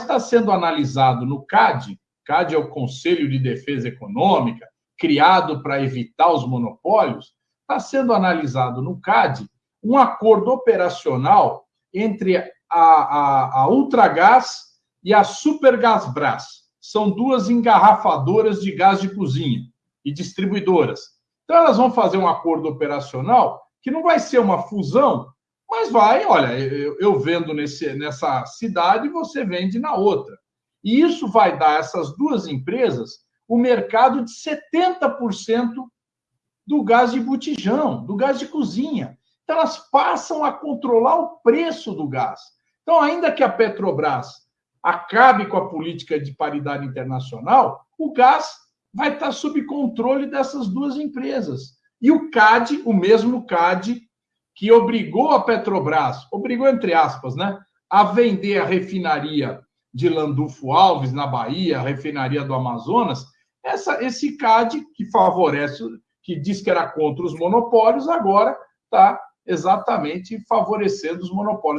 mas está sendo analisado no CAD, CAD é o Conselho de Defesa Econômica, criado para evitar os monopólios, está sendo analisado no CAD um acordo operacional entre a, a, a Ultragás e a Supergasbras. São duas engarrafadoras de gás de cozinha e distribuidoras. Então, elas vão fazer um acordo operacional que não vai ser uma fusão, mas vai, olha, eu, eu vendo nesse, nessa cidade, você vende na outra. E isso vai dar a essas duas empresas o mercado de 70% do gás de botijão, do gás de cozinha. Então, elas passam a controlar o preço do gás. Então, ainda que a Petrobras acabe com a política de paridade internacional, o gás vai estar sob controle dessas duas empresas. E o CAD, o mesmo CAD, que obrigou a Petrobras, obrigou entre aspas, né, a vender a refinaria de Landulfo Alves, na Bahia, a refinaria do Amazonas, essa, esse CAD, que favorece, que diz que era contra os monopólios, agora está exatamente favorecendo os monopólios.